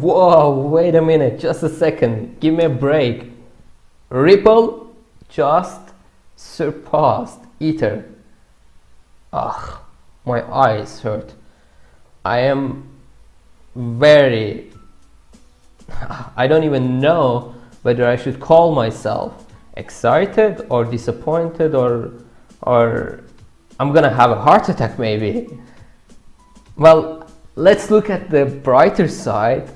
Whoa, wait a minute, just a second, give me a break. Ripple just surpassed Ether. Ugh, my eyes hurt. I am very, I don't even know whether I should call myself excited or disappointed or, or I'm gonna have a heart attack maybe. Well, let's look at the brighter side.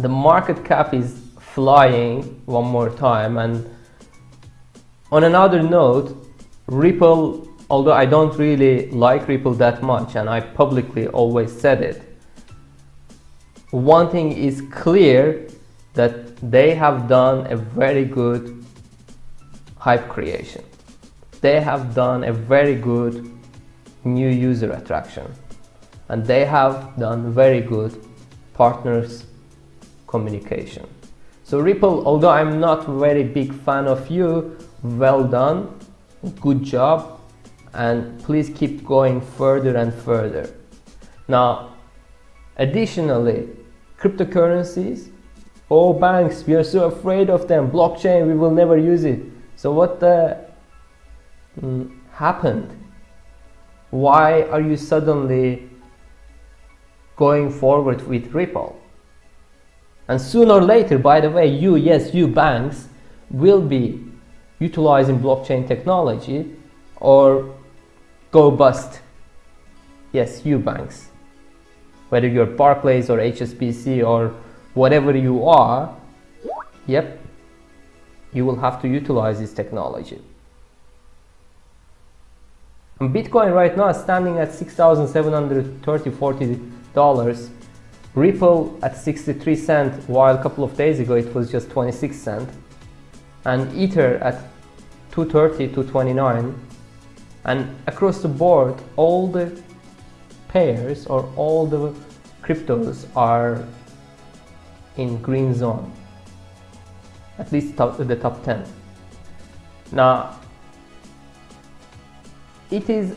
The market cap is flying one more time and on another note, Ripple, although I don't really like Ripple that much and I publicly always said it, one thing is clear that they have done a very good hype creation. They have done a very good new user attraction and they have done very good partners communication. So Ripple, although I'm not very big fan of you, well done, good job and please keep going further and further. Now, additionally, cryptocurrencies, oh banks, we are so afraid of them, blockchain, we will never use it. So what the mm, happened? Why are you suddenly going forward with Ripple. And sooner or later, by the way, you, yes, you banks will be utilizing blockchain technology or go bust. Yes, you banks. Whether you're Barclays or HSBC or whatever you are, yep, you will have to utilize this technology. And Bitcoin right now is standing at 6,730, 40 dollars Ripple at 63 cent while a couple of days ago it was just 26 cent. And Ether at 230 to 29 and across the board all the pairs or all the cryptos are in green zone. At least top, the top 10 now it is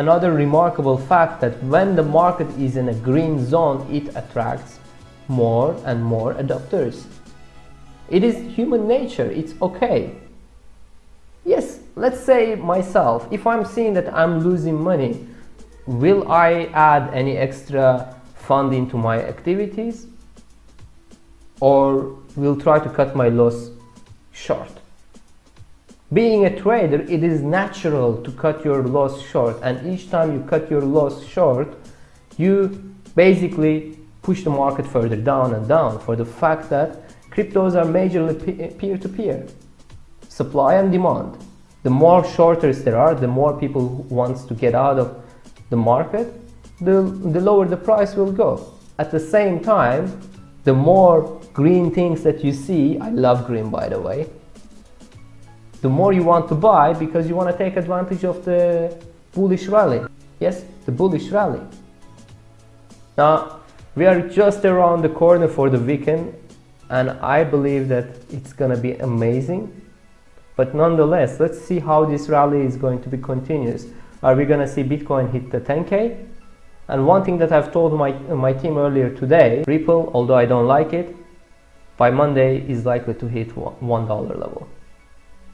Another remarkable fact that when the market is in a green zone, it attracts more and more adopters. It is human nature, it's okay. Yes, let's say myself, if I'm seeing that I'm losing money, will I add any extra funding to my activities? Or will try to cut my loss short? Being a trader, it is natural to cut your loss short and each time you cut your loss short, you basically push the market further down and down for the fact that cryptos are majorly peer-to-peer. -peer. Supply and demand. The more shorters there are, the more people wants to get out of the market, the, the lower the price will go. At the same time, the more green things that you see, I love green by the way, the more you want to buy because you want to take advantage of the bullish rally. Yes, the bullish rally. Now, we are just around the corner for the weekend and I believe that it's gonna be amazing. But nonetheless, let's see how this rally is going to be continuous. Are we gonna see Bitcoin hit the 10K? And one thing that I've told my, my team earlier today, Ripple, although I don't like it, by Monday is likely to hit $1 level.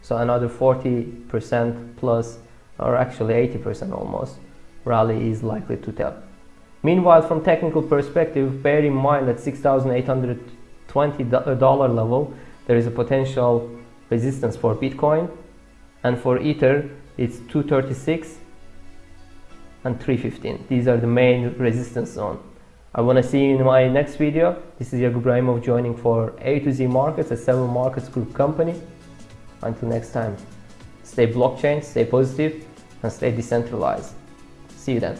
So another 40% plus, or actually 80% almost, rally is likely to tell. Meanwhile, from technical perspective, bear in mind that $6,820 level, there is a potential resistance for Bitcoin, and for Ether, it's 236 and 315. These are the main resistance zone. I want to see you in my next video. This is Jakub Ibrahimov joining for A to Z Markets, a seven markets group company. Until next time, stay blockchain, stay positive, and stay decentralized. See you then.